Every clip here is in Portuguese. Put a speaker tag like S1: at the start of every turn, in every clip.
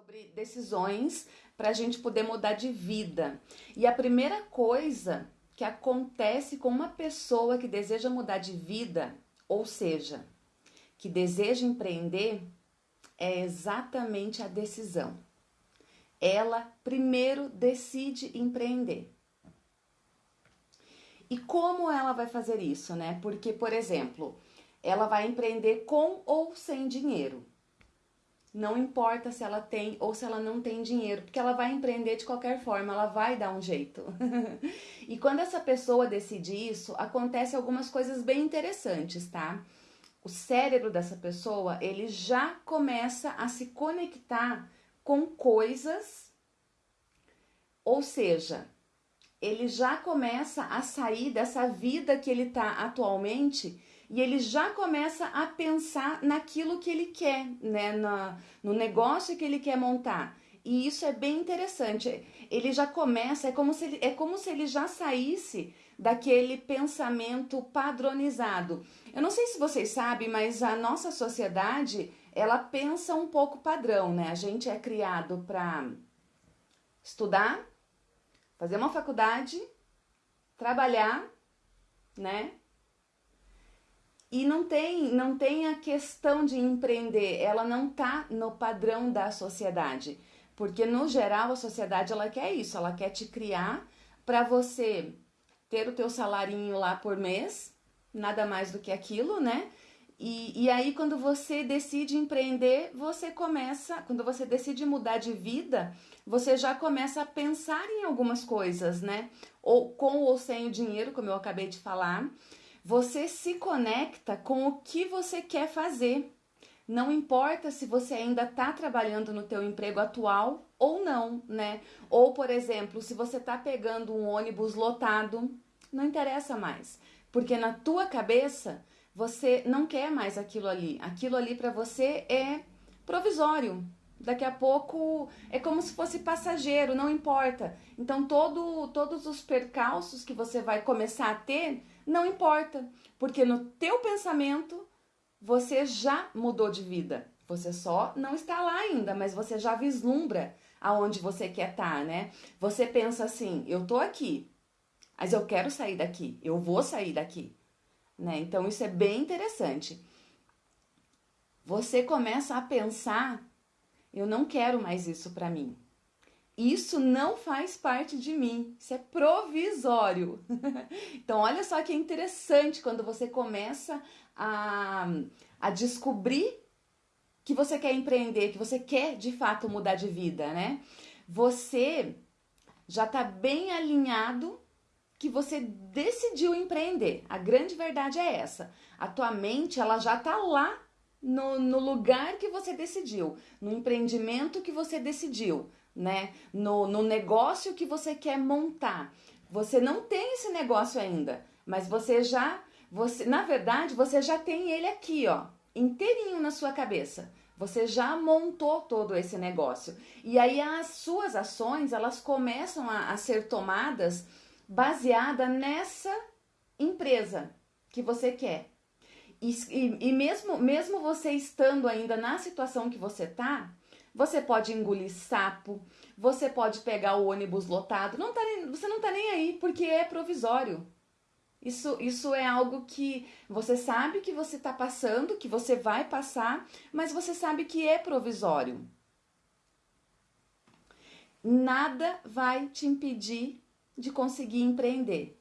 S1: sobre decisões para a gente poder mudar de vida. E a primeira coisa que acontece com uma pessoa que deseja mudar de vida, ou seja, que deseja empreender, é exatamente a decisão. Ela primeiro decide empreender. E como ela vai fazer isso, né? Porque, por exemplo, ela vai empreender com ou sem dinheiro. Não importa se ela tem ou se ela não tem dinheiro, porque ela vai empreender de qualquer forma, ela vai dar um jeito. e quando essa pessoa decide isso, acontece algumas coisas bem interessantes, tá? O cérebro dessa pessoa, ele já começa a se conectar com coisas, ou seja, ele já começa a sair dessa vida que ele está atualmente e ele já começa a pensar naquilo que ele quer, né, na, no negócio que ele quer montar. E isso é bem interessante. Ele já começa, é como se ele, é como se ele já saísse daquele pensamento padronizado. Eu não sei se vocês sabem, mas a nossa sociedade, ela pensa um pouco padrão, né? A gente é criado para estudar, fazer uma faculdade, trabalhar, né? E não tem, não tem a questão de empreender, ela não tá no padrão da sociedade. Porque no geral a sociedade ela quer isso, ela quer te criar para você ter o teu salarinho lá por mês, nada mais do que aquilo, né? E, e aí quando você decide empreender, você começa, quando você decide mudar de vida, você já começa a pensar em algumas coisas, né? Ou com ou sem o dinheiro, como eu acabei de falar você se conecta com o que você quer fazer. Não importa se você ainda está trabalhando no teu emprego atual ou não, né? Ou, por exemplo, se você está pegando um ônibus lotado, não interessa mais, porque na tua cabeça você não quer mais aquilo ali. Aquilo ali para você é provisório. Daqui a pouco é como se fosse passageiro, não importa. Então todo, todos os percalços que você vai começar a ter não importa, porque no teu pensamento você já mudou de vida. Você só não está lá ainda, mas você já vislumbra aonde você quer estar, tá, né? Você pensa assim: eu tô aqui, mas eu quero sair daqui, eu vou sair daqui, né? Então isso é bem interessante. Você começa a pensar: eu não quero mais isso para mim. Isso não faz parte de mim, isso é provisório. então, olha só que interessante quando você começa a, a descobrir que você quer empreender, que você quer de fato mudar de vida, né? Você já está bem alinhado que você decidiu empreender. A grande verdade é essa. A tua mente ela já está lá no, no lugar que você decidiu, no empreendimento que você decidiu né? No, no negócio que você quer montar. Você não tem esse negócio ainda, mas você já, você, na verdade, você já tem ele aqui, ó, inteirinho na sua cabeça. Você já montou todo esse negócio. E aí as suas ações, elas começam a, a ser tomadas baseada nessa empresa que você quer. E, e, e, mesmo, mesmo você estando ainda na situação que você tá, você pode engolir sapo, você pode pegar o ônibus lotado, não tá nem, você não tá nem aí, porque é provisório. Isso, isso é algo que você sabe que você está passando, que você vai passar, mas você sabe que é provisório. Nada vai te impedir de conseguir empreender.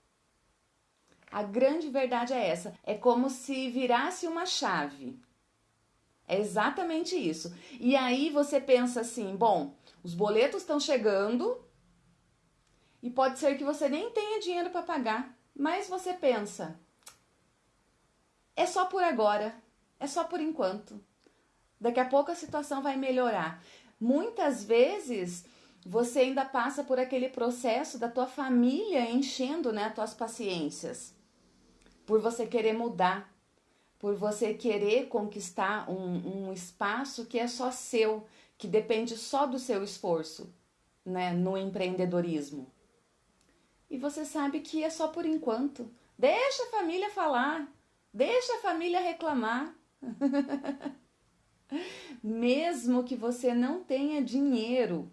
S1: A grande verdade é essa. É como se virasse uma chave. É exatamente isso. E aí você pensa assim: bom, os boletos estão chegando e pode ser que você nem tenha dinheiro para pagar, mas você pensa: é só por agora, é só por enquanto. Daqui a pouco a situação vai melhorar. Muitas vezes você ainda passa por aquele processo da tua família enchendo né, as tuas paciências, por você querer mudar, por você querer conquistar um, um espaço que é só seu, que depende só do seu esforço, né, no empreendedorismo. E você sabe que é só por enquanto. Deixa a família falar, deixa a família reclamar. Mesmo que você não tenha dinheiro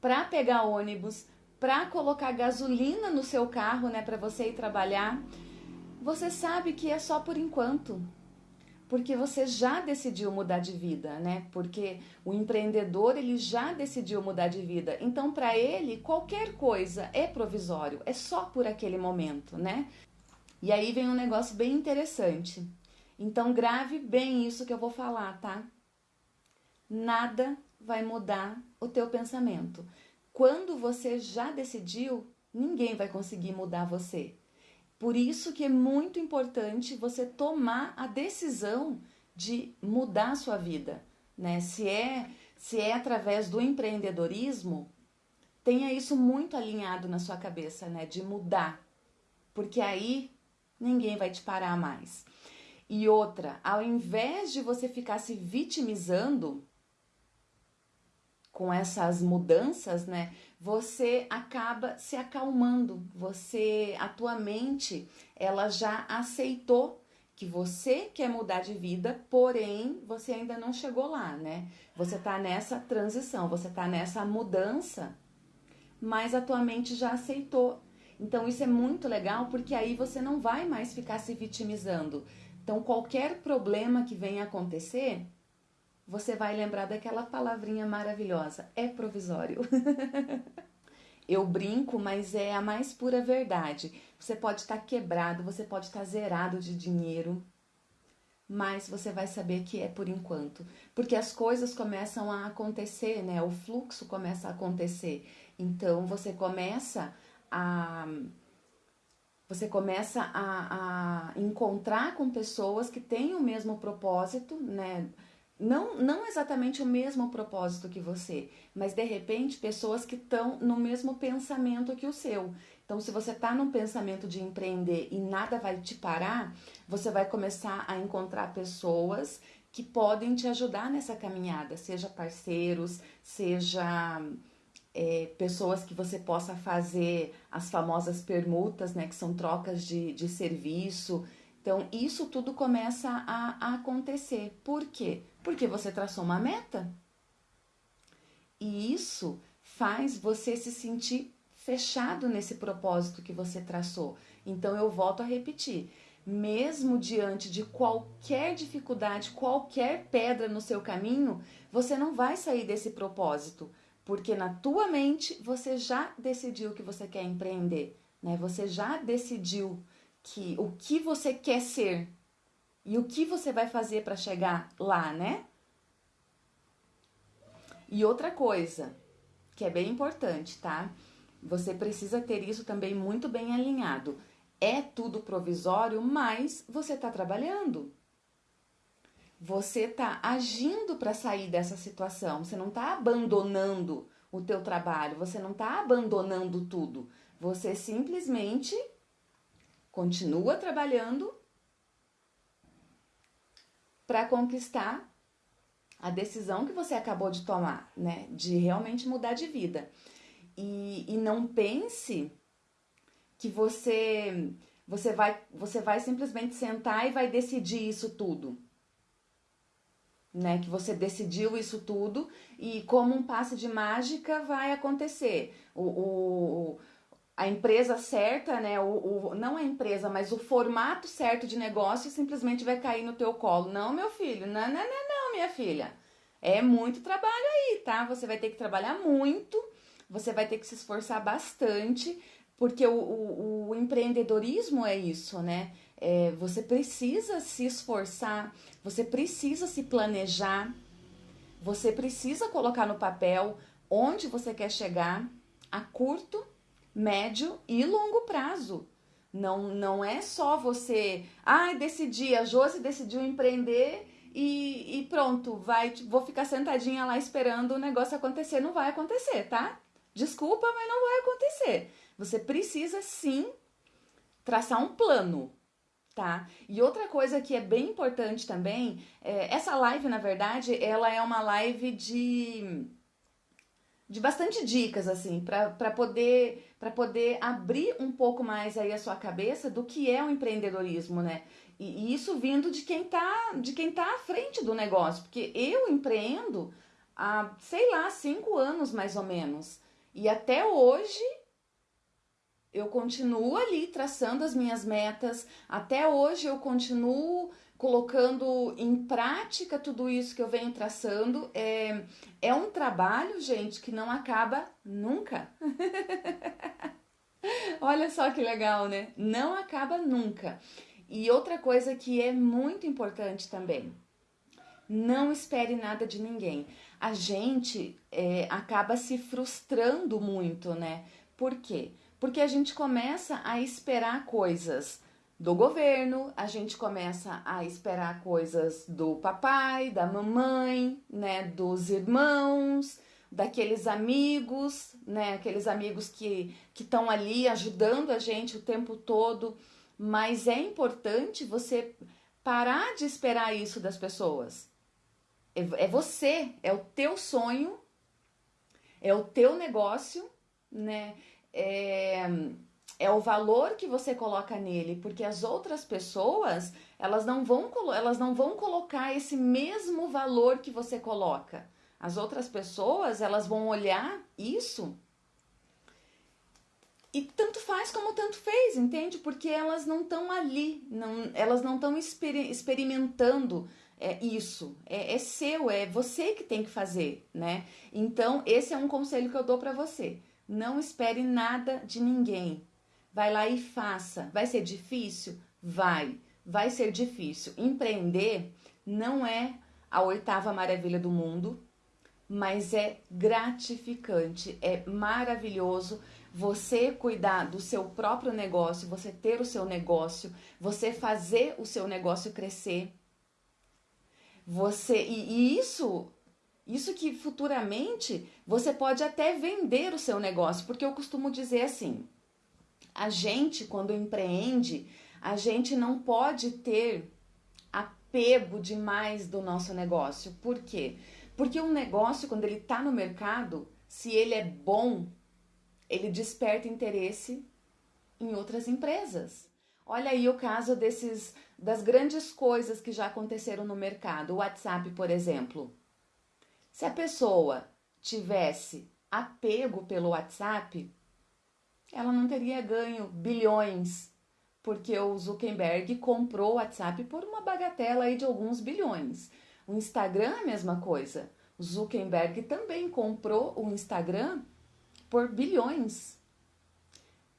S1: para pegar ônibus, para colocar gasolina no seu carro, né, para você ir trabalhar, você sabe que é só por enquanto. Porque você já decidiu mudar de vida, né? Porque o empreendedor, ele já decidiu mudar de vida. Então, para ele, qualquer coisa é provisório, é só por aquele momento, né? E aí vem um negócio bem interessante. Então, grave bem isso que eu vou falar, tá? Nada vai mudar o teu pensamento. Quando você já decidiu, ninguém vai conseguir mudar você. Por isso que é muito importante você tomar a decisão de mudar a sua vida, né? Se é, se é através do empreendedorismo, tenha isso muito alinhado na sua cabeça, né? De mudar. Porque aí ninguém vai te parar mais. E outra, ao invés de você ficar se vitimizando com essas mudanças, né? Você acaba se acalmando. Você, a tua mente, ela já aceitou que você quer mudar de vida, porém você ainda não chegou lá, né? Você tá nessa transição, você tá nessa mudança, mas a tua mente já aceitou. Então isso é muito legal porque aí você não vai mais ficar se vitimizando. Então qualquer problema que venha acontecer, você vai lembrar daquela palavrinha maravilhosa: é provisório. Eu brinco, mas é a mais pura verdade. Você pode estar quebrado, você pode estar zerado de dinheiro, mas você vai saber que é por enquanto, porque as coisas começam a acontecer, né? O fluxo começa a acontecer. Então você começa a você começa a, a encontrar com pessoas que têm o mesmo propósito, né? Não, não exatamente o mesmo propósito que você, mas de repente pessoas que estão no mesmo pensamento que o seu. Então, se você está num pensamento de empreender e nada vai te parar, você vai começar a encontrar pessoas que podem te ajudar nessa caminhada, seja parceiros, seja é, pessoas que você possa fazer as famosas permutas, né, que são trocas de, de serviço. Então, isso tudo começa a, a acontecer. Por quê? Porque você traçou uma meta. E isso faz você se sentir fechado nesse propósito que você traçou. Então eu volto a repetir, mesmo diante de qualquer dificuldade, qualquer pedra no seu caminho, você não vai sair desse propósito, porque na tua mente você já decidiu que você quer empreender, né? Você já decidiu que o que você quer ser, e o que você vai fazer para chegar lá, né? E outra coisa, que é bem importante, tá? Você precisa ter isso também muito bem alinhado. É tudo provisório, mas você está trabalhando. Você está agindo para sair dessa situação. Você não está abandonando o teu trabalho. Você não está abandonando tudo. Você simplesmente continua trabalhando para conquistar a decisão que você acabou de tomar, né? De realmente mudar de vida. E, e não pense que você você vai você vai simplesmente sentar e vai decidir isso tudo. Né, que você decidiu isso tudo e como um passe de mágica vai acontecer. O, o, a empresa certa, né? O, o, não a empresa, mas o formato certo de negócio simplesmente vai cair no teu colo. Não, meu filho, não, não, não, não, minha filha. É muito trabalho aí, tá? Você vai ter que trabalhar muito, você vai ter que se esforçar bastante, porque o, o, o empreendedorismo é isso, né? É, você precisa se esforçar, você precisa se planejar, você precisa colocar no papel onde você quer chegar a curto médio e longo prazo. Não, não é só você, ah, decidi, a Josi decidiu empreender e, e pronto, vai, vou ficar sentadinha lá esperando o negócio acontecer. Não vai acontecer, tá? Desculpa, mas não vai acontecer. Você precisa sim traçar um plano, tá? E outra coisa que é bem importante também, é, essa live, na verdade, ela é uma live de de bastante dicas assim para poder para poder abrir um pouco mais aí a sua cabeça do que é o empreendedorismo, né? E isso vindo de quem tá, de quem tá à frente do negócio, porque eu empreendo há, sei lá, cinco anos mais ou menos. E até hoje eu continuo ali traçando as minhas metas, até hoje eu continuo colocando em prática tudo isso que eu venho traçando. É, é um trabalho, gente, que não acaba nunca. Olha só que legal, né? Não acaba nunca. E outra coisa que é muito importante também, não espere nada de ninguém. A gente é, acaba se frustrando muito, né? Por quê? Porque a gente começa a esperar coisas do governo, a gente começa a esperar coisas do papai, da mamãe, né, dos irmãos, daqueles amigos, né, aqueles amigos que estão ali ajudando a gente o tempo todo mas é importante você parar de esperar isso das pessoas. É, é você, é o teu sonho, é o teu negócio, né? É, é o valor que você coloca nele, porque as outras pessoas, elas não vão elas não vão colocar esse mesmo valor que você coloca. As outras pessoas, elas vão olhar isso e tanto faz como tanto fez, entende? Porque elas não estão ali, não, elas não estão exper experimentando é, isso. É, é, seu, é você que tem que fazer, né? Então, esse é um conselho que eu dou para você. Não espere nada de ninguém. Vai lá e faça. Vai ser difícil? Vai. Vai ser difícil. Empreender não é a oitava maravilha do mundo, mas é gratificante, é maravilhoso você cuidar do seu próprio negócio, você ter o seu negócio, você fazer o seu negócio crescer. Você e, e isso isso que futuramente você pode até vender o seu negócio, porque eu costumo dizer assim: a gente quando empreende, a gente não pode ter apego demais do nosso negócio. Por quê? Porque um negócio quando ele está no mercado, se ele é bom, ele desperta interesse em outras empresas. Olha aí o caso desses das grandes coisas que já aconteceram no mercado. O WhatsApp, por exemplo. Se a pessoa tivesse apego pelo WhatsApp, ela não teria ganho bilhões, porque o Zuckerberg comprou o WhatsApp por uma bagatela aí de alguns bilhões. O Instagram é a mesma coisa. O Zuckerberg também comprou o Instagram por bilhões.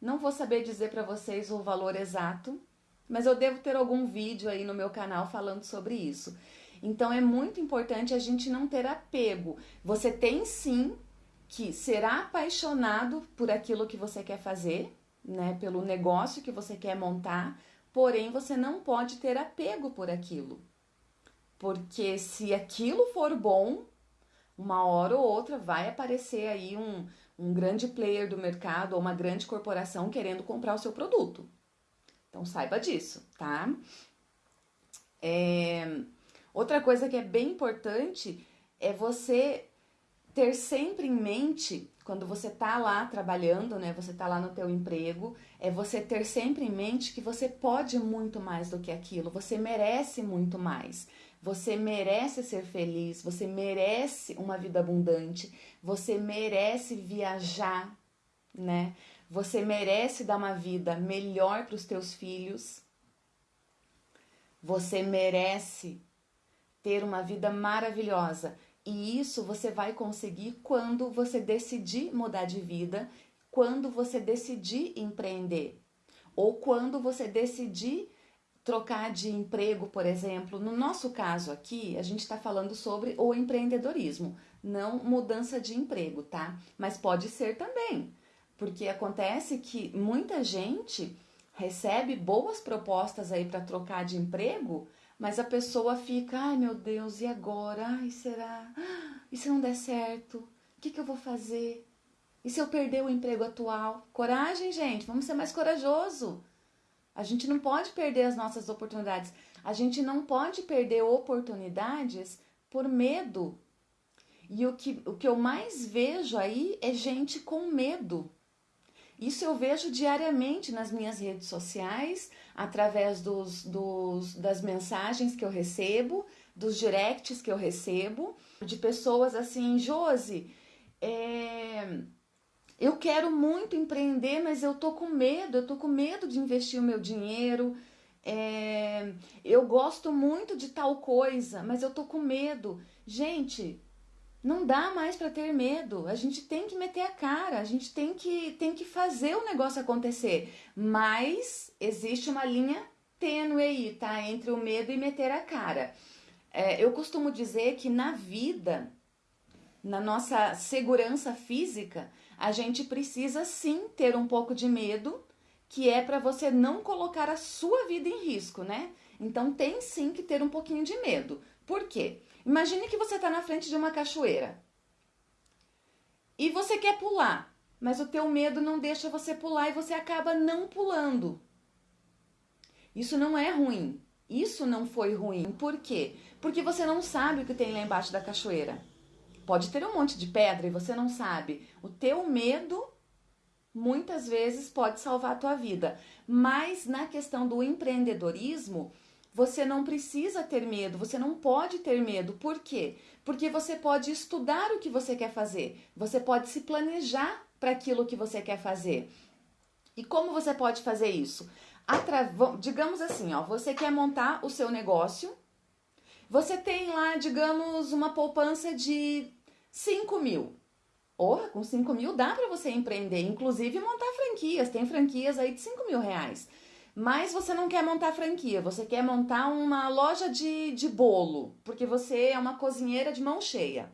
S1: Não vou saber dizer para vocês o valor exato, mas eu devo ter algum vídeo aí no meu canal falando sobre isso. Então é muito importante a gente não ter apego. Você tem sim que ser apaixonado por aquilo que você quer fazer, né, pelo negócio que você quer montar, porém você não pode ter apego por aquilo. Porque se aquilo for bom, uma hora ou outra vai aparecer aí um, um grande player do mercado ou uma grande corporação querendo comprar o seu produto. Então saiba disso, tá? É... Outra coisa que é bem importante é você ter sempre em mente quando você tá lá trabalhando, né? Você tá lá no teu emprego, é você ter sempre em mente que você pode muito mais do que aquilo, você merece muito mais. Você merece ser feliz, você merece uma vida abundante, você merece viajar, né? Você merece dar uma vida melhor para os teus filhos. Você merece ter uma vida maravilhosa. E isso você vai conseguir quando você decidir mudar de vida, quando você decidir empreender, ou quando você decidir trocar de emprego, por exemplo. No nosso caso aqui, a gente está falando sobre o empreendedorismo, não mudança de emprego, tá? Mas pode ser também, porque acontece que muita gente recebe boas propostas aí para trocar de emprego, mas a pessoa fica, ai meu Deus, e agora? Ai, será? E se não der certo? O que, que eu vou fazer? E se eu perder o emprego atual? Coragem, gente, vamos ser mais corajoso. A gente não pode perder as nossas oportunidades. A gente não pode perder oportunidades por medo. E o que, o que eu mais vejo aí é gente com medo. Isso eu vejo diariamente nas minhas redes sociais, através dos, dos, das mensagens que eu recebo, dos directs que eu recebo, de pessoas assim, Josi, é, eu quero muito empreender, mas eu tô com medo, eu tô com medo de investir o meu dinheiro. É, eu gosto muito de tal coisa, mas eu tô com medo. Gente, não dá mais para ter medo. A gente tem que meter a cara, a gente tem que, tem que fazer o negócio acontecer. Mas existe uma linha tênue aí, tá? Entre o medo e meter a cara. É, eu costumo dizer que na vida, na nossa segurança física, a gente precisa sim ter um pouco de medo, que é para você não colocar a sua vida em risco, né? Então tem sim que ter um pouquinho de medo. Por quê? Imagine que você está na frente de uma cachoeira e você quer pular, mas o teu medo não deixa você pular e você acaba não pulando. Isso não é ruim. Isso não foi ruim. Por quê? Porque você não sabe o que tem lá embaixo da cachoeira. Pode ter um monte de pedra e você não sabe. O teu medo muitas vezes pode salvar a tua vida. Mas na questão do empreendedorismo, você não precisa ter medo, você não pode ter medo. Por quê? Porque você pode estudar o que você quer fazer, você pode se planejar para aquilo que você quer fazer. E como você pode fazer isso? Atra... digamos assim, ó, você quer montar o seu negócio, você tem lá, digamos, uma poupança de 5 mil. Porra, com 5 mil dá para você empreender, inclusive montar franquias. Tem franquias aí de 5 mil reais. Mas você não quer montar franquia, você quer montar uma loja de, de bolo, porque você é uma cozinheira de mão cheia.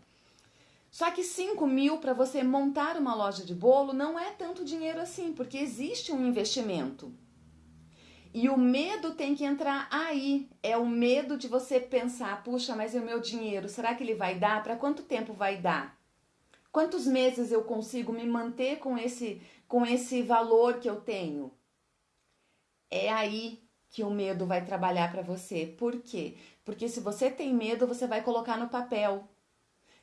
S1: Só que 5 mil para você montar uma loja de bolo não é tanto dinheiro assim, porque existe um investimento. E o medo tem que entrar aí. É o medo de você pensar: puxa, mas o meu dinheiro? Será que ele vai dar? Para quanto tempo vai dar? Quantos meses eu consigo me manter com esse, com esse valor que eu tenho? É aí que o medo vai trabalhar para você. Por quê? Porque se você tem medo, você vai colocar no papel.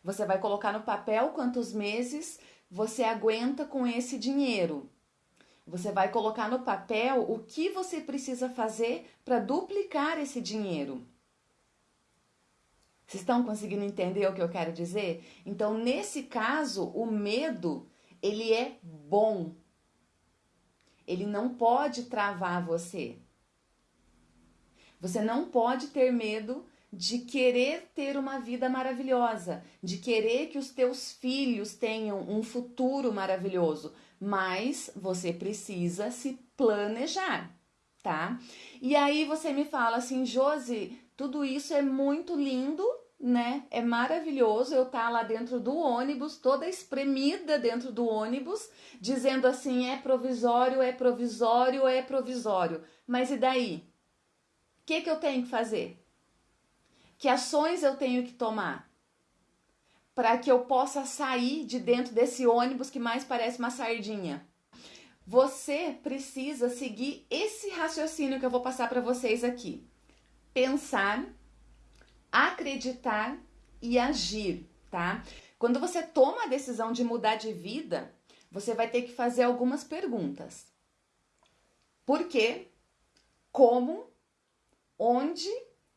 S1: Você vai colocar no papel quantos meses você aguenta com esse dinheiro. Você vai colocar no papel o que você precisa fazer para duplicar esse dinheiro. Vocês estão conseguindo entender o que eu quero dizer? Então, nesse caso, o medo, ele é bom. Ele não pode travar você. Você não pode ter medo de querer ter uma vida maravilhosa, de querer que os teus filhos tenham um futuro maravilhoso, mas você precisa se planejar, tá? E aí você me fala assim, Josi, tudo isso é muito lindo, né? É maravilhoso eu estar tá lá dentro do ônibus, toda espremida dentro do ônibus, dizendo assim: é provisório, é provisório, é provisório. Mas e daí? O que, que eu tenho que fazer? Que ações eu tenho que tomar? para que eu possa sair de dentro desse ônibus que mais parece uma sardinha. Você precisa seguir esse raciocínio que eu vou passar para vocês aqui. Pensar, acreditar e agir, tá? Quando você toma a decisão de mudar de vida, você vai ter que fazer algumas perguntas. Por quê? Como? Onde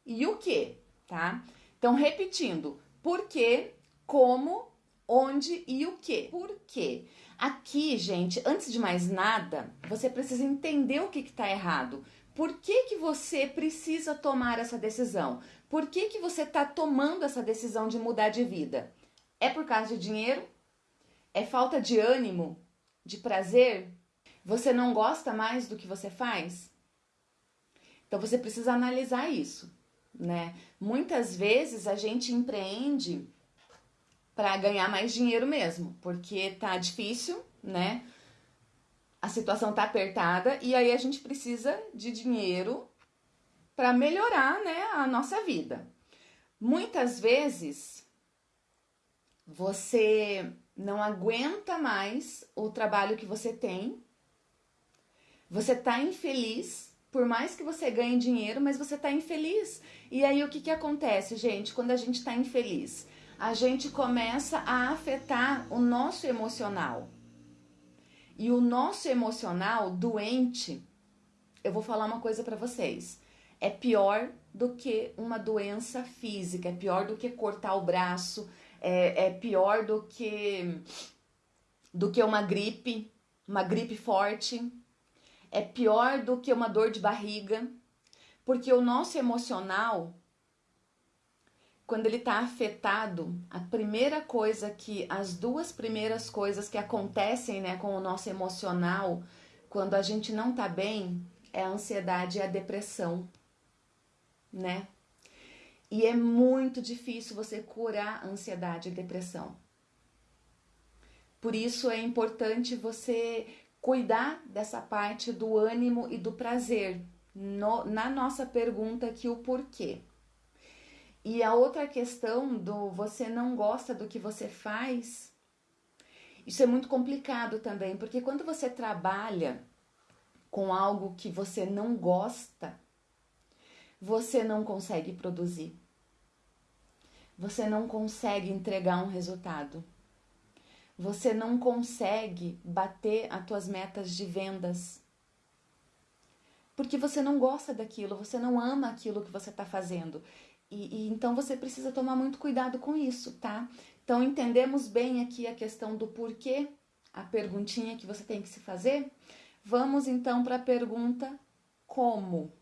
S1: e o que, tá? Então, repetindo, por quê, como, onde e o que. Por quê? Aqui, gente, antes de mais nada, você precisa entender o que está errado. Por que, que você precisa tomar essa decisão? Por que, que você está tomando essa decisão de mudar de vida? É por causa de dinheiro? É falta de ânimo? De prazer? Você não gosta mais do que você faz? Então você precisa analisar isso, né? Muitas vezes a gente empreende para ganhar mais dinheiro mesmo, porque tá difícil, né? A situação tá apertada e aí a gente precisa de dinheiro para melhorar, né, a nossa vida. Muitas vezes você não aguenta mais o trabalho que você tem. Você tá infeliz, por mais que você ganhe dinheiro, mas você tá infeliz. E aí o que que acontece, gente, quando a gente tá infeliz? a gente começa a afetar o nosso emocional. E o nosso emocional doente, eu vou falar uma coisa para vocês, é pior do que uma doença física, é pior do que cortar o braço, é, é pior do que do que uma gripe, uma gripe forte, é pior do que uma dor de barriga, porque o nosso emocional quando ele está afetado, a primeira coisa que, as duas primeiras coisas que acontecem né, com o nosso emocional, quando a gente não tá bem, é a ansiedade e a depressão, né? E é muito difícil você curar ansiedade e depressão. Por isso é importante você cuidar dessa parte do ânimo e do prazer. No, na nossa pergunta aqui, o porquê. E a outra questão do você não gosta do que você faz, isso é muito complicado também, porque quando você trabalha com algo que você não gosta, você não consegue produzir. Você não consegue entregar um resultado. Você não consegue bater as tuas metas de vendas. Porque você não gosta daquilo, você não ama aquilo que você está fazendo. E, e, então você precisa tomar muito cuidado com isso, tá? Então entendemos bem aqui a questão do porquê, a perguntinha que você tem que se fazer. Vamos então para a pergunta como.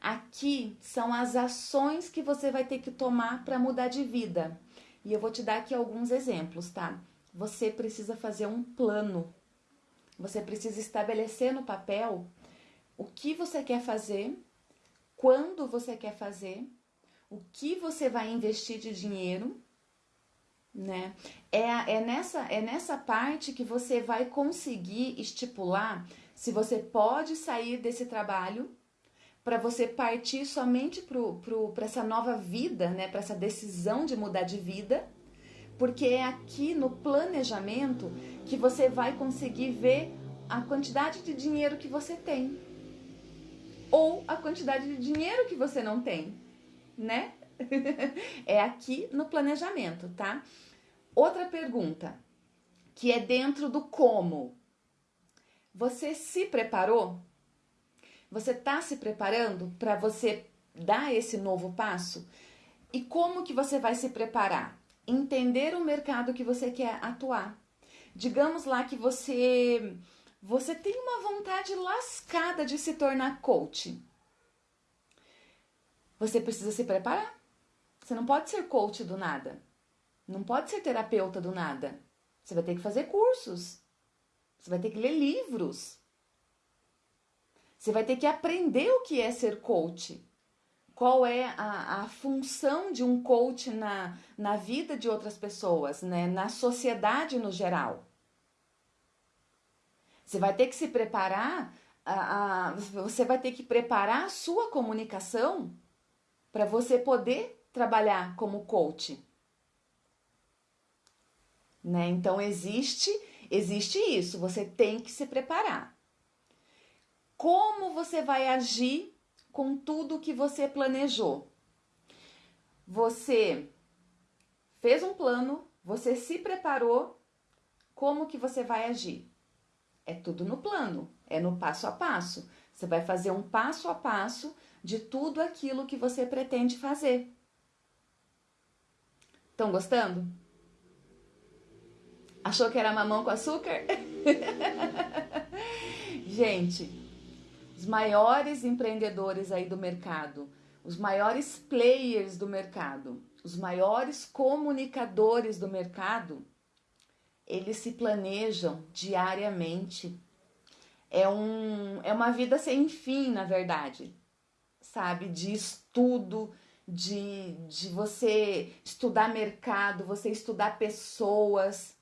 S1: Aqui são as ações que você vai ter que tomar para mudar de vida. E eu vou te dar aqui alguns exemplos, tá? Você precisa fazer um plano. Você precisa estabelecer no papel o que você quer fazer, quando você quer fazer o que você vai investir de dinheiro, né? É, é, nessa, é nessa parte que você vai conseguir estipular se você pode sair desse trabalho para você partir somente para essa nova vida, né? Para essa decisão de mudar de vida, porque é aqui no planejamento que você vai conseguir ver a quantidade de dinheiro que você tem ou a quantidade de dinheiro que você não tem né? é aqui no planejamento, tá? Outra pergunta, que é dentro do como. Você se preparou? Você está se preparando para você dar esse novo passo? E como que você vai se preparar? Entender o mercado que você quer atuar. Digamos lá que você você tem uma vontade lascada de se tornar coach. Você precisa se preparar. Você não pode ser coach do nada. Não pode ser terapeuta do nada. Você vai ter que fazer cursos. Você vai ter que ler livros. Você vai ter que aprender o que é ser coach. Qual é a, a função de um coach na, na vida de outras pessoas, né? na sociedade no geral. Você vai ter que se preparar, a, a, você vai ter que preparar a sua comunicação para você poder trabalhar como coach. Né? Então existe, existe isso, você tem que se preparar. Como você vai agir com tudo que você planejou? Você fez um plano, você se preparou, como que você vai agir? É tudo no plano, é no passo a passo. Você vai fazer um passo a passo de tudo aquilo que você pretende fazer. Estão gostando? Achou que era mamão com açúcar? Gente, os maiores empreendedores aí do mercado, os maiores players do mercado, os maiores comunicadores do mercado, eles se planejam diariamente. É, um, é uma vida sem fim, na verdade sabe? De estudo, de, de você estudar mercado, você estudar pessoas,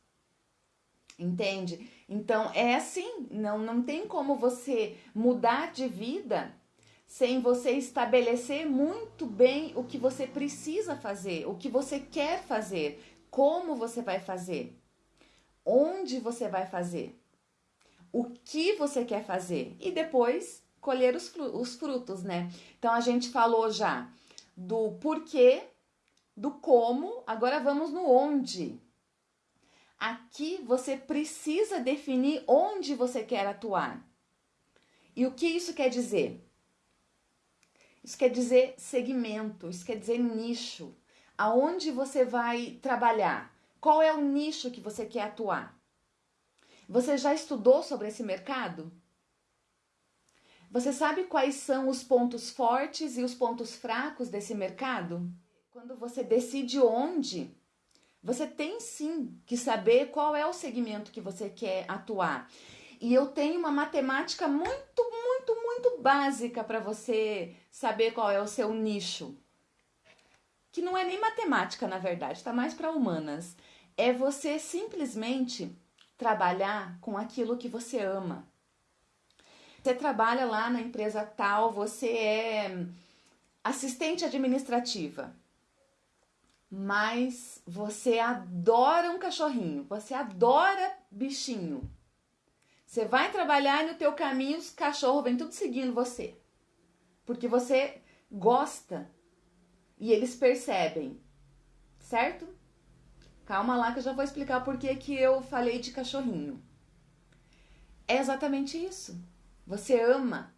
S1: entende? Então é assim, não, não tem como você mudar de vida sem você estabelecer muito bem o que você precisa fazer, o que você quer fazer, como você vai fazer, onde você vai fazer, o que você quer fazer e depois colher os, os frutos, né? Então a gente falou já do porquê, do como, agora vamos no onde. Aqui você precisa definir onde você quer atuar. E o que isso quer dizer? Isso quer dizer segmento, isso quer dizer nicho. Aonde você vai trabalhar? Qual é o nicho que você quer atuar? Você já estudou sobre esse mercado? Você sabe quais são os pontos fortes e os pontos fracos desse mercado? Quando você decide onde, você tem sim que saber qual é o segmento que você quer atuar. E eu tenho uma matemática muito, muito, muito básica para você saber qual é o seu nicho. Que não é nem matemática, na verdade, está mais para humanas. É você simplesmente trabalhar com aquilo que você ama. Você trabalha lá na empresa tal, você é assistente administrativa, mas você adora um cachorrinho, você adora bichinho. Você vai trabalhar no teu caminho os cachorros vêm tudo seguindo você. Porque você gosta e eles percebem, certo? Calma lá que eu já vou explicar por que que eu falei de cachorrinho. É exatamente isso. Você ama.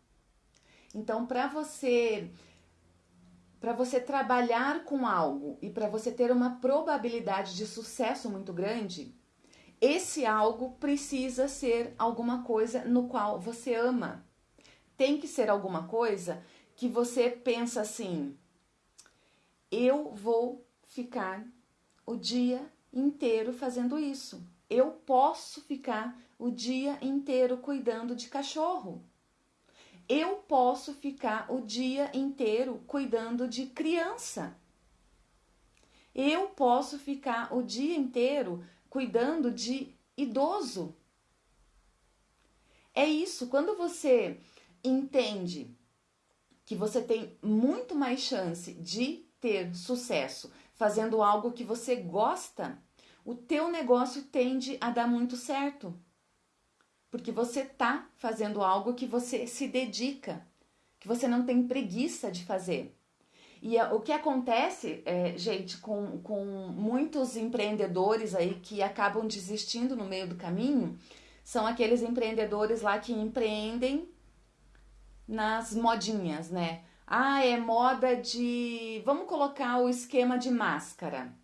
S1: Então, para você para você trabalhar com algo e para você ter uma probabilidade de sucesso muito grande, esse algo precisa ser alguma coisa no qual você ama. Tem que ser alguma coisa que você pensa assim: eu vou ficar o dia inteiro fazendo isso. Eu posso ficar o dia inteiro cuidando de cachorro. Eu posso ficar o dia inteiro cuidando de criança. Eu posso ficar o dia inteiro cuidando de idoso. É isso, quando você entende que você tem muito mais chance de ter sucesso fazendo algo que você gosta, o teu negócio tende a dar muito certo. Porque você tá fazendo algo que você se dedica, que você não tem preguiça de fazer. E o que acontece, é, gente, com, com muitos empreendedores aí que acabam desistindo no meio do caminho, são aqueles empreendedores lá que empreendem nas modinhas, né? Ah, é moda de. Vamos colocar o esquema de máscara,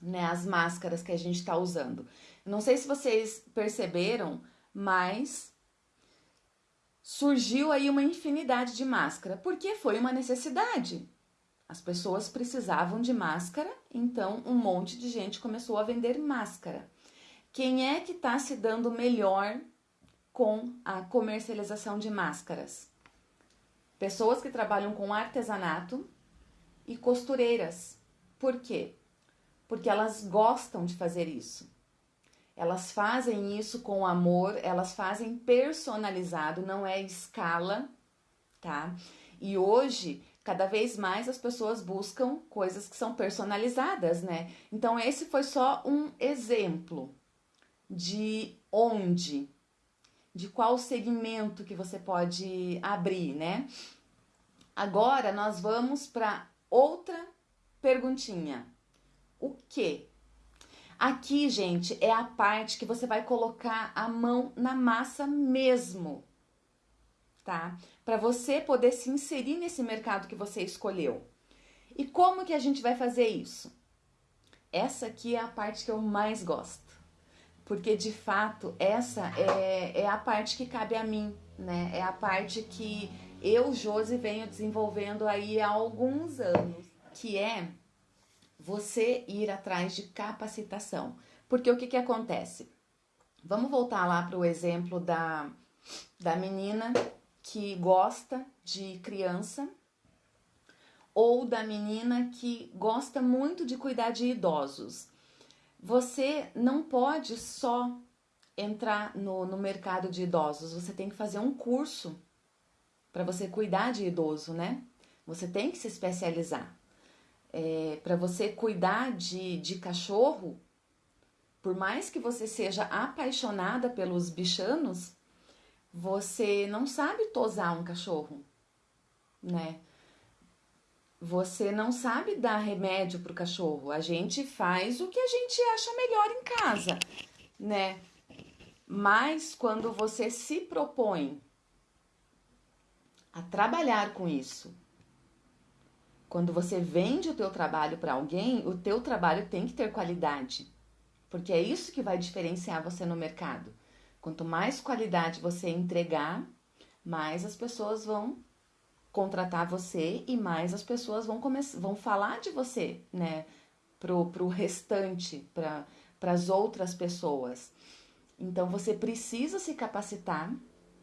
S1: né? As máscaras que a gente está usando. Não sei se vocês perceberam, mas surgiu aí uma infinidade de máscara, porque foi uma necessidade. As pessoas precisavam de máscara, então um monte de gente começou a vender máscara. Quem é que está se dando melhor com a comercialização de máscaras? pessoas que trabalham com artesanato e costureiras. Por quê? Porque elas gostam de fazer isso. Elas fazem isso com amor, elas fazem personalizado, não é escala, tá? E hoje, cada vez mais as pessoas buscam coisas que são personalizadas, né? Então, esse foi só um exemplo de onde de qual segmento que você pode abrir, né? Agora nós vamos para outra perguntinha. O que? Aqui, gente, é a parte que você vai colocar a mão na massa mesmo, tá? Para você poder se inserir nesse mercado que você escolheu. E como que a gente vai fazer isso? Essa aqui é a parte que eu mais gosto porque de fato essa é, é a parte que cabe a mim, né? É a parte que eu, Josi, venho desenvolvendo aí há alguns anos, que é você ir atrás de capacitação. Porque o que, que acontece? Vamos voltar lá para o exemplo da, da menina que gosta de criança ou da menina que gosta muito de cuidar de idosos. Você não pode só entrar no, no mercado de idosos, você tem que fazer um curso para você cuidar de idoso, né? Você tem que se especializar. É, para você cuidar de, de cachorro, por mais que você seja apaixonada pelos bichanos, você não sabe tosar um cachorro, né? você não sabe dar remédio pro cachorro. A gente faz o que a gente acha melhor em casa, né? Mas quando você se propõe a trabalhar com isso, quando você vende o teu trabalho para alguém, o teu trabalho tem que ter qualidade, porque é isso que vai diferenciar você no mercado. Quanto mais qualidade você entregar, mais as pessoas vão contratar você e mais as pessoas vão começar, vão falar de você, né, pro, pro restante, para as outras pessoas. Então você precisa se capacitar,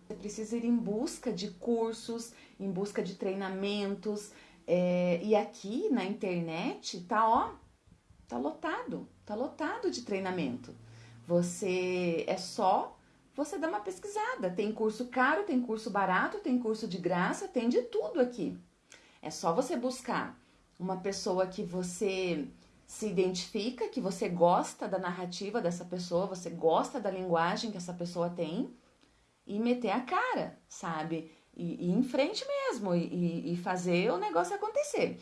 S1: você precisa ir em busca de cursos, em busca de treinamentos. É, e aqui na internet tá ó, tá lotado, tá lotado de treinamento. Você é só você dá uma pesquisada. Tem curso caro, tem curso barato, tem curso de graça, tem de tudo aqui. É só você buscar uma pessoa que você se identifica, que você gosta da narrativa dessa pessoa, você gosta da linguagem que essa pessoa tem e meter a cara, sabe? E, e em frente mesmo e, e fazer o negócio acontecer.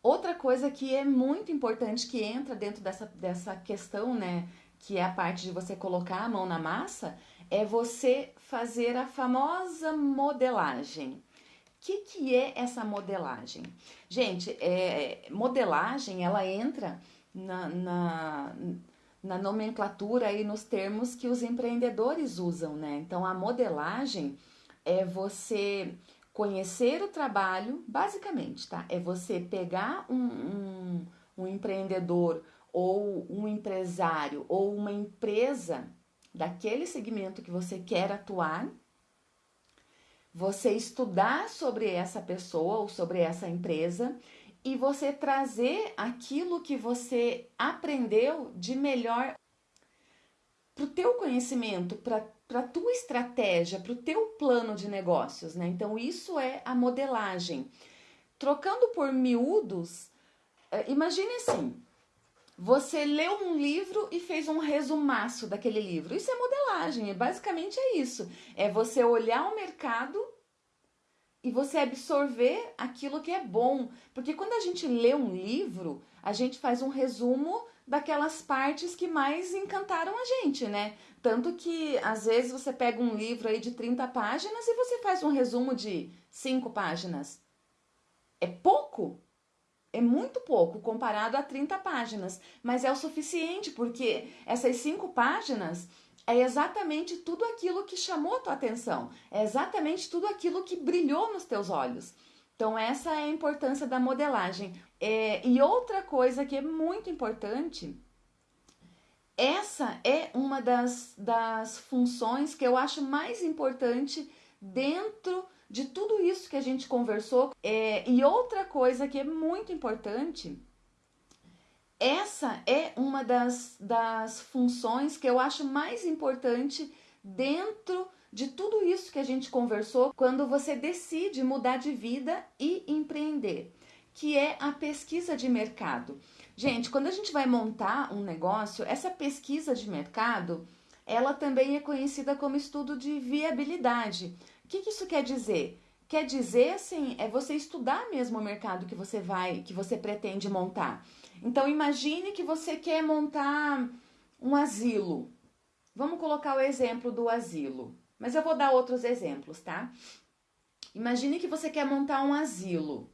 S1: Outra coisa que é muito importante que entra dentro dessa, dessa questão, né, que é a parte de você colocar a mão na massa, é você fazer a famosa modelagem. O que, que é essa modelagem? Gente, é, modelagem ela entra na, na, na nomenclatura e nos termos que os empreendedores usam, né? Então a modelagem é você conhecer o trabalho, basicamente, tá? É você pegar um, um, um empreendedor ou um empresário ou uma empresa daquele segmento que você quer atuar, você estudar sobre essa pessoa ou sobre essa empresa e você trazer aquilo que você aprendeu de melhor para o teu conhecimento, para a tua estratégia, para o teu plano de negócios, né? Então, isso é a modelagem. Trocando por miúdos, eh, imagine assim, você leu um livro e fez um resumaço daquele livro. Isso é modelagem, basicamente é isso. É você olhar o mercado e você absorver aquilo que é bom. Porque quando a gente lê um livro, a gente faz um resumo daquelas partes que mais encantaram a gente, né? Tanto que às vezes você pega um livro aí de 30 páginas e você faz um resumo de 5 páginas. É pouco? É muito pouco comparado a 30 páginas, mas é o suficiente porque essas cinco páginas é exatamente tudo aquilo que chamou a tua atenção, é exatamente tudo aquilo que brilhou nos teus olhos. Então, essa é a importância da modelagem. É, e outra coisa que é muito importante, essa é uma das, das funções que eu acho mais importante dentro de tudo isso que a gente conversou. É, e outra coisa que é muito importante, essa é uma das, das funções que eu acho mais importante dentro de tudo isso que a gente conversou quando você decide mudar de vida e empreender, que é a pesquisa de mercado. Gente, quando a gente vai montar um negócio, essa pesquisa de mercado, ela também é conhecida como estudo de viabilidade que, que isso quer dizer? Quer dizer, assim, é você estudar mesmo o mercado que você vai, que você pretende montar. Então, imagine que você quer montar um asilo. Vamos colocar o exemplo do asilo, mas eu vou dar outros exemplos, tá? Imagine que você quer montar um asilo.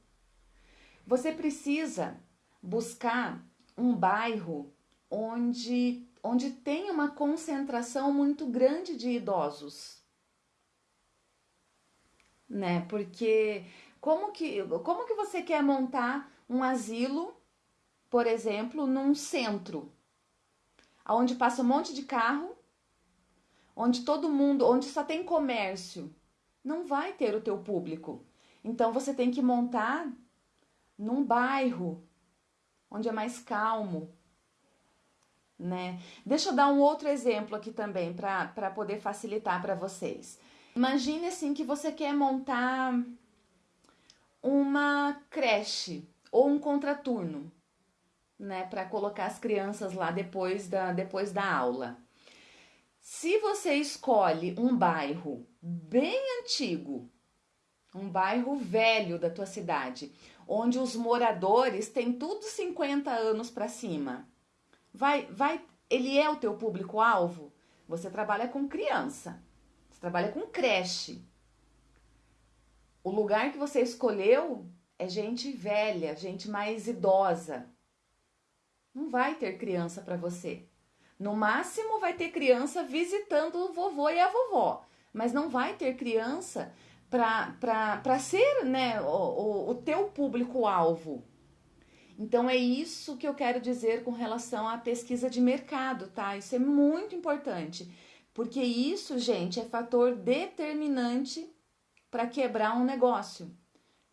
S1: Você precisa buscar um bairro onde, onde tem uma concentração muito grande de idosos né? Porque como que, como que você quer montar um asilo, por exemplo, num centro, onde passa um monte de carro, onde todo mundo, onde só tem comércio, não vai ter o teu público. Então você tem que montar num bairro onde é mais calmo, né? Deixa eu dar um outro exemplo aqui também para poder facilitar para vocês. Imagine assim que você quer montar uma creche ou um contraturno, né, para colocar as crianças lá depois da depois da aula. Se você escolhe um bairro bem antigo, um bairro velho da tua cidade, onde os moradores têm tudo 50 anos para cima. Vai, vai, ele é o teu público-alvo? Você trabalha com criança, você trabalha com creche. O lugar que você escolheu é gente velha, gente mais idosa. Não vai ter criança para você. No máximo vai ter criança visitando o vovô e a vovó, mas não vai ter criança para ser né, o, o, o teu público-alvo. Então é isso que eu quero dizer com relação à pesquisa de mercado, tá? Isso é muito importante, porque isso, gente, é fator determinante para quebrar um negócio.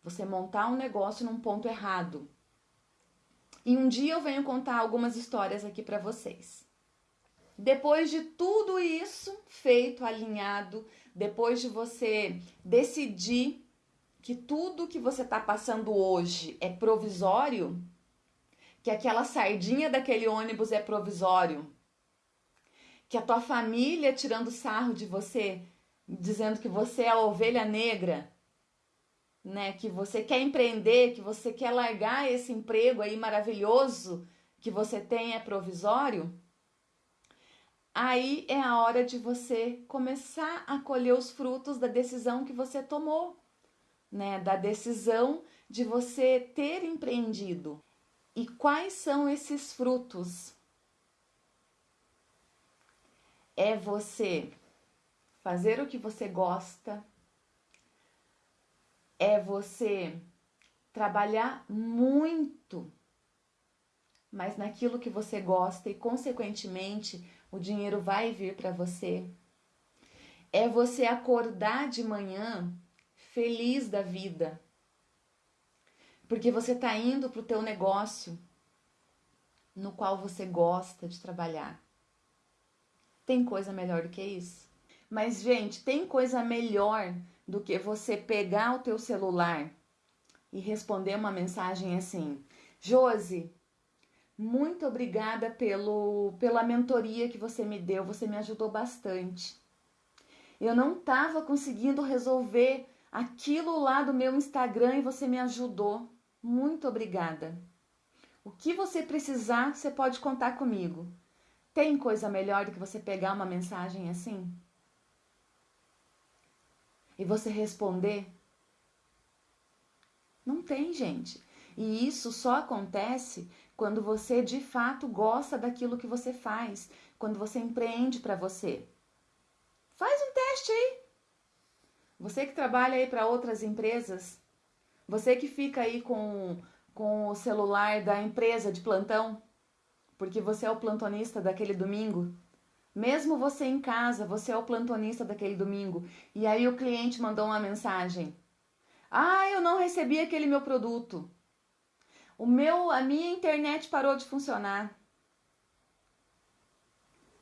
S1: Você montar um negócio num ponto errado. E um dia eu venho contar algumas histórias aqui para vocês. Depois de tudo isso feito, alinhado, depois de você decidir que tudo que você está passando hoje é provisório, que aquela sardinha daquele ônibus é provisório, que a tua família tirando sarro de você, dizendo que você é a ovelha negra, né, que você quer empreender, que você quer largar esse emprego aí maravilhoso que você tem é provisório, aí é a hora de você começar a colher os frutos da decisão que você tomou, né? Da decisão de você ter empreendido. E quais são esses frutos? É você fazer o que você gosta, é você trabalhar muito, mas naquilo que você gosta e, consequentemente, o dinheiro vai vir para você. É você acordar de manhã feliz da vida, porque você está indo para o teu negócio no qual você gosta de trabalhar. Tem coisa melhor do que isso? Mas, gente, tem coisa melhor do que você pegar o teu celular e responder uma mensagem assim: Josi, muito obrigada pelo, pela mentoria que você me deu, você me ajudou bastante. Eu não estava conseguindo resolver aquilo lá do meu Instagram e você me ajudou. Muito obrigada. O que você precisar, você pode contar comigo. Tem coisa melhor do que você pegar uma mensagem assim? E você responder? Não tem, gente. E isso só acontece quando você de fato gosta daquilo que você faz, quando você empreende para você. Faz um teste aí. Você que trabalha aí para outras empresas, você que fica aí com, com o celular da empresa de plantão, porque você é o plantonista daquele domingo. Mesmo você em casa, você é o plantonista daquele domingo. E aí o cliente mandou uma mensagem: Ah, eu não recebi aquele meu produto. O meu, a minha internet parou de funcionar.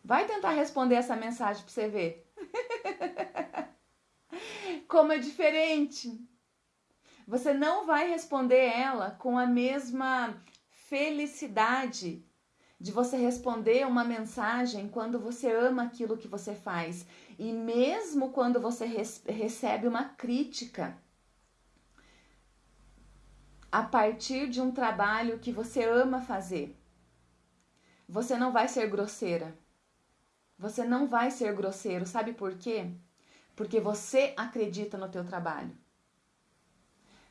S1: Vai tentar responder essa mensagem para você ver. Como é diferente. Você não vai responder ela com a mesma felicidade de você responder uma mensagem quando você ama aquilo que você faz e mesmo quando você recebe uma crítica a partir de um trabalho que você ama fazer. Você não vai ser grosseira. Você não vai ser grosseiro, sabe por quê? Porque você acredita no teu trabalho.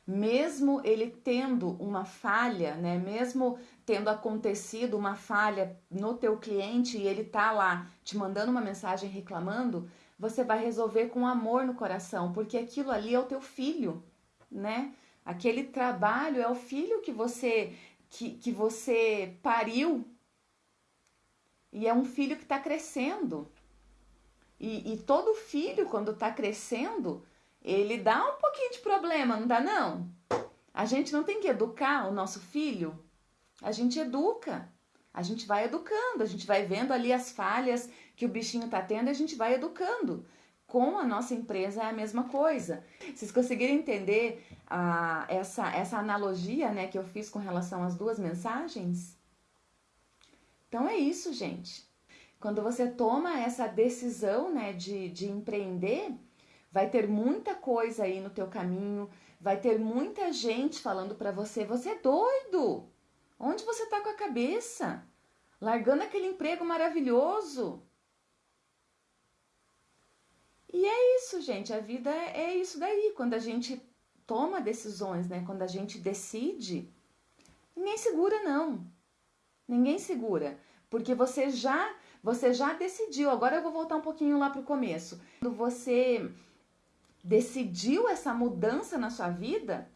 S1: Mesmo ele tendo uma falha, né? Mesmo tendo acontecido uma falha no teu cliente e ele tá lá te mandando uma mensagem reclamando, você vai resolver com amor no coração, porque aquilo ali é o teu filho, né? Aquele trabalho é o filho que você que, que você pariu e é um filho que está crescendo. E, e, todo filho, quando está crescendo, ele dá um pouquinho de problema, não dá não? A gente não tem que educar o nosso filho? A gente educa. A gente vai educando, a gente vai vendo ali as falhas que o bichinho está tendo e a gente vai educando com a nossa empresa é a mesma coisa. Vocês conseguiram entender ah, essa, essa analogia né, que eu fiz com relação às duas mensagens? Então é isso, gente. Quando você toma essa decisão né, de, de empreender, vai ter muita coisa aí no teu caminho, vai ter muita gente falando para você: você é doido! Onde você tá com a cabeça? Largando aquele emprego maravilhoso. E é isso, gente. A vida é isso daí. Quando a gente toma decisões, né? Quando a gente decide, ninguém segura não. Ninguém segura, porque você já você já decidiu. Agora eu vou voltar um pouquinho lá pro começo. Quando você decidiu essa mudança na sua vida,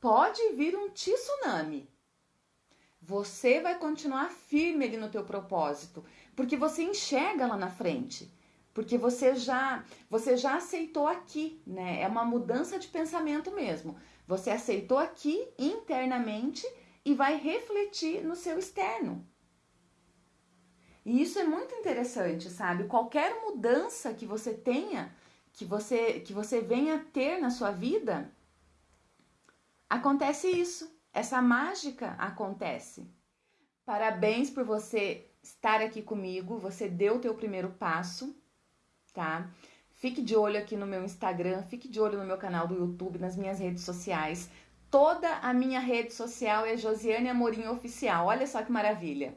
S1: pode vir um tsunami. Você vai continuar firme ali no teu propósito, porque você enxerga lá na frente porque você já você já aceitou aqui, né? É uma mudança de pensamento mesmo. Você aceitou aqui internamente e vai refletir no seu externo. E isso é muito interessante, sabe? Qualquer mudança que você tenha, que você que você venha ter na sua vida, acontece isso. Essa mágica acontece. Parabéns por você estar aqui comigo, você deu o teu primeiro passo tá? Fique de olho aqui no meu Instagram, fique de olho no meu canal do YouTube, nas minhas redes sociais. Toda a minha rede social é Josiane Amorim Oficial. Olha só que maravilha.